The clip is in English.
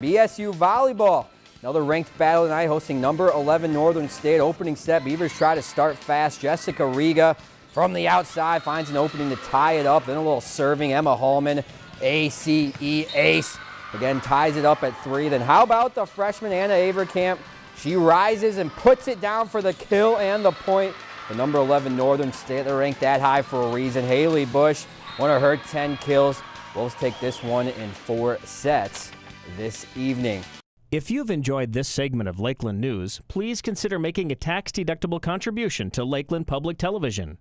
BSU volleyball. Another ranked battle tonight hosting number 11 Northern State. Opening set, Beavers try to start fast. Jessica Riga from the outside finds an opening to tie it up. Then a little serving. Emma Hallman, ACE ace. Again, ties it up at three. Then how about the freshman Anna Averkamp? She rises and puts it down for the kill and the point. The number 11 Northern State, they're ranked that high for a reason. Haley Bush, one of her 10 kills. Wolves take this one in four sets this evening. If you've enjoyed this segment of Lakeland News, please consider making a tax-deductible contribution to Lakeland Public Television.